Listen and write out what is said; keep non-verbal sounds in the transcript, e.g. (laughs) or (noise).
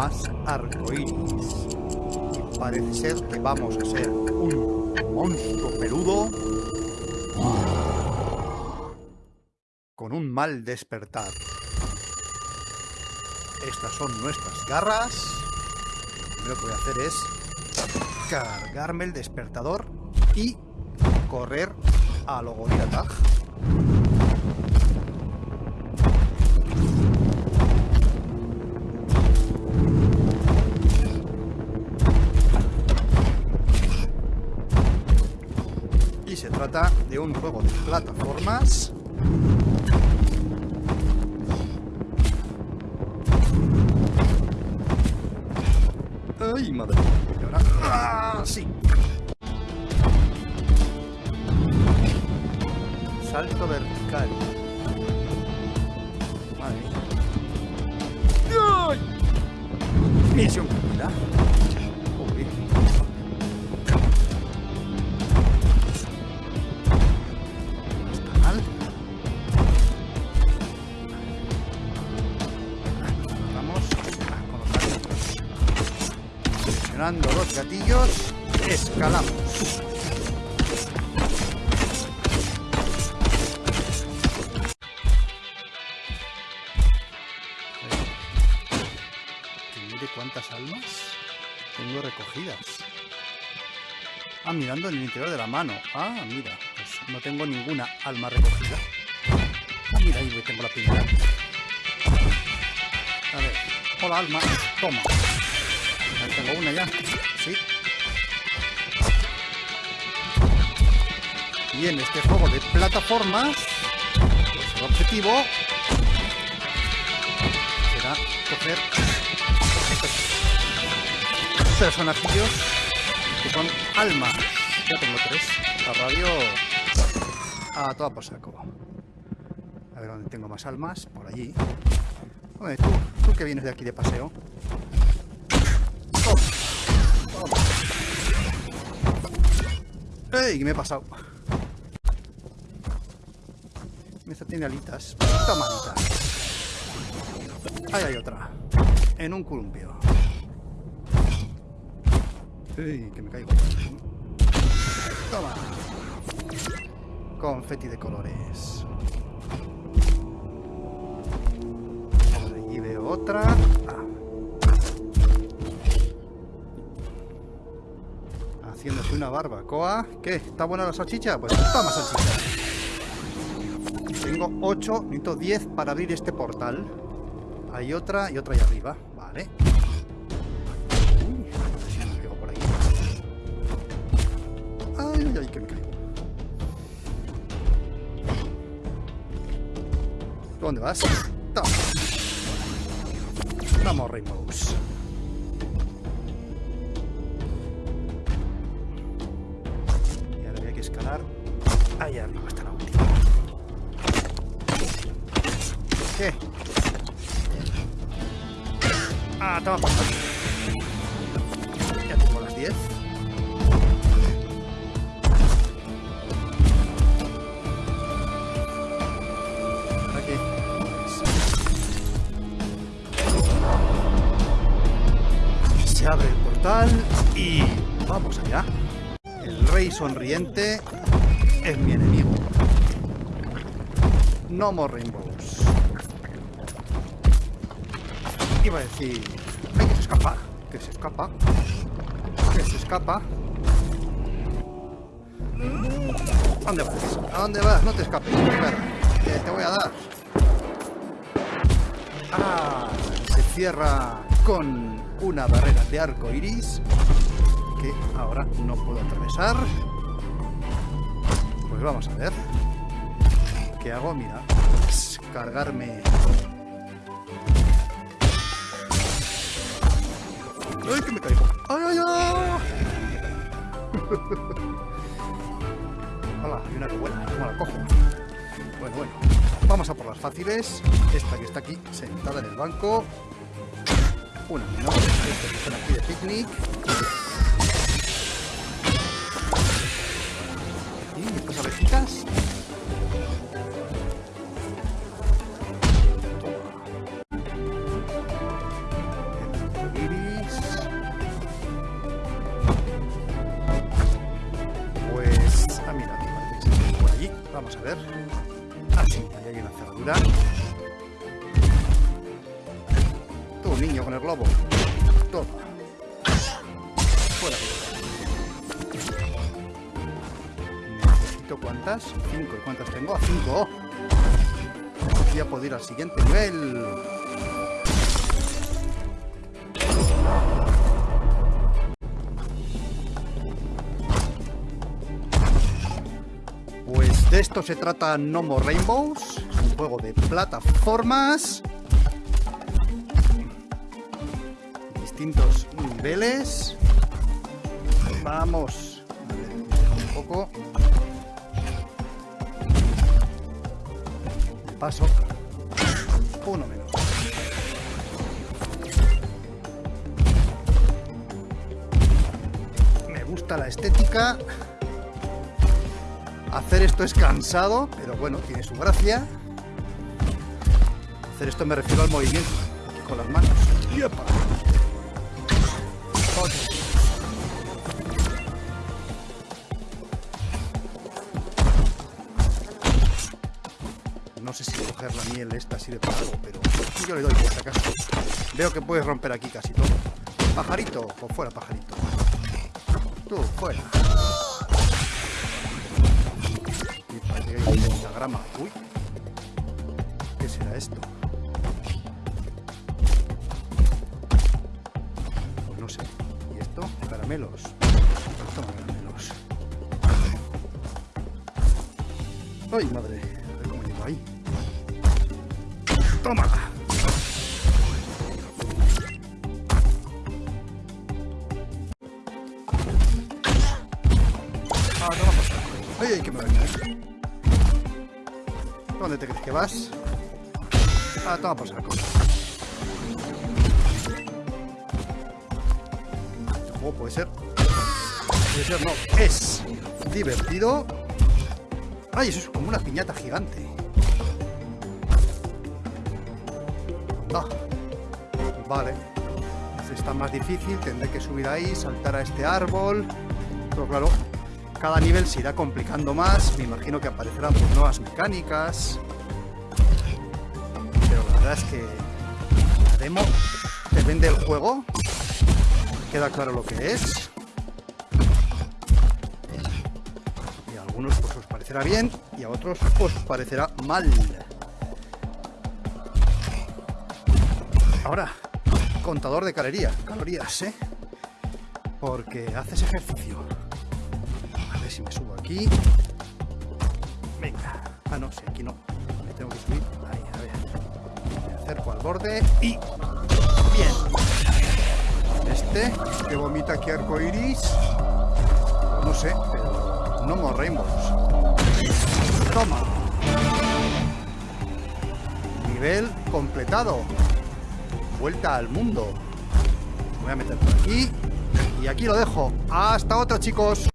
más arcoíris. Parece ser que vamos a ser un monstruo peludo con un mal despertar. Estas son nuestras garras. Lo que voy a hacer es cargarme el despertador y correr a lo Tag. Trata de un juego de plataformas ¡Ay, madre! Y ahora... ¡Ah, sí! Salto vertical. Madre mía. ¡Ay! Misión Presionando los gatillos, escalamos. Mire cuántas almas tengo recogidas. Ah, mirando en el interior de la mano. Ah, mira, pues no tengo ninguna alma recogida. Ah, mira, ahí tengo la primera. A ver, hola alma, toma. Tengo una ya, sí. Y en este juego de plataformas, pues el objetivo será coger estos personajillos que son almas. Ya tengo tres. La radio a toda por saco. A ver dónde tengo más almas. Por allí. Hombre, tú, tú que vienes de aquí de paseo. ¡Ey! ¿Qué me he pasado? Esta tiene alitas. Toma alitas. Ahí hay otra. En un columpio. ¡Ey! Que me caigo. Toma. Confeti de colores. Allí veo otra. Ah. Una barbacoa. ¿Qué? ¿Está buena la salchicha? Pues toma salchicha. Tengo 8, necesito 10 para abrir este portal. Hay otra y otra ahí arriba. Vale. Uy, por ahí. Ay, ay, que me caigo. ¿Dónde vas? Toma. Vamos, Rainbows. ¿Qué? Ah, toma por. Ya tengo las 10. ¿Para qué? Se abre el portal y vamos allá. El rey sonriente es mi enemigo. No more rainbows. Iba a decir... ¡Ay, que se escapa! ¡Que se escapa! ¡Que se escapa! ¿A dónde vas? ¿A dónde vas? No te escapes, perra. Que te voy a dar. Ah, se cierra con una barrera de arco iris que ahora no puedo atravesar. Pues vamos a ver. ¿Qué hago? Mira, cargarme ¡Ay, que me caigo! ¡Ay, ay, ay! (laughs) ¡Hala! Hay una que vuela. ¿Cómo la cojo? Bueno, bueno. Vamos a por las fáciles. Esta que está aquí, sentada en el banco. Una menos. Esta que están aquí de picnic. Y estas abejitas. Vamos a ver. Ah, sí, ahí hay una cerradura. Tú, niño, con el globo. Toma. Fuera. Necesito cuántas? Cinco. ¿Y cuántas tengo? A cinco. Voy a poder ir al siguiente nivel. De esto se trata No More Rainbows. Es un juego de plataformas. Distintos niveles. Vamos. A ver, un poco. Paso. Uno menos. Me gusta la estética. Hacer esto es cansado, pero bueno, tiene su gracia. Hacer esto me refiero al movimiento, con las manos. ¡Yepa! No sé si coger la miel esta sirve para algo, pero yo le doy por si acaso. Veo que puedes romper aquí casi todo. Pajarito, o fuera pajarito. Tú, fuera. Que hay un pentagrama. Uy. ¿Qué será esto? Pues no sé. ¿Y esto? Caramelos. Toma caramelos. ¡Ay, madre! A ver cómo llego ahí. ¡Toma! Ah, toma por saco. ¡Ay, ay, que me va a caer! ¿Dónde te crees que vas? Ah, toma por saco. Juego puede ser... Puede ser, no. Es divertido. ¡Ay, eso es como una piñata gigante! Ah, vale. Este está más difícil, tendré que subir ahí, saltar a este árbol. Pero claro, cada nivel se irá complicando más. Me imagino que aparecerán pues, nuevas mecánicas. Pero la verdad es que la demo te vende el juego. Queda claro lo que es. Y a algunos pues, os parecerá bien y a otros os parecerá mal. Ahora, contador de calorías, calorías, ¿eh? Porque haces ejercicio. Si me subo aquí. Venga. Ah, no, sí, aquí no. Me tengo que subir. Ahí, a ver. Me acerco al borde y... Bien. Este, que vomita aquí arcoiris. No sé, pero no more rainbows. Toma. Nivel completado vuelta al mundo. Voy a meter por aquí. Y aquí lo dejo. Hasta otra, chicos.